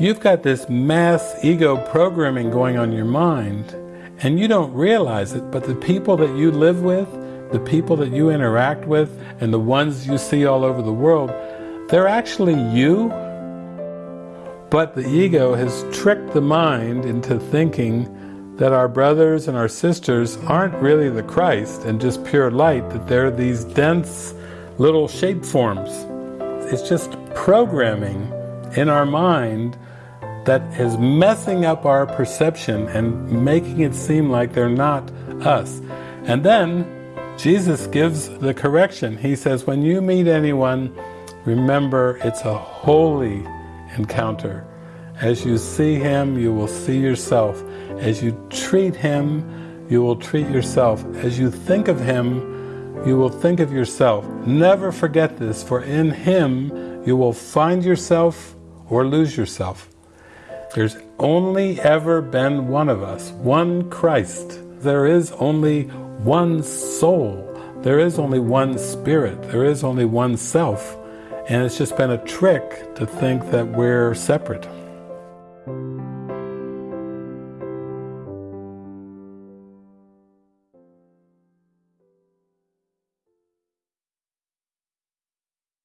You've got this mass ego programming going on your mind, and you don't realize it, but the people that you live with, the people that you interact with, and the ones you see all over the world, they're actually you, but the ego has tricked the mind into thinking that our brothers and our sisters aren't really the Christ and just pure light, that they're these dense little shape forms. It's just programming in our mind that is messing up our perception and making it seem like they're not us. And then Jesus gives the correction. He says, when you meet anyone, remember it's a holy encounter. As you see him, you will see yourself. As you treat him, you will treat yourself. As you think of him, you will think of yourself. Never forget this, for in him you will find yourself or lose yourself. There's only ever been one of us, one Christ. There is only one soul. There is only one spirit. There is only one self. And it's just been a trick to think that we're separate.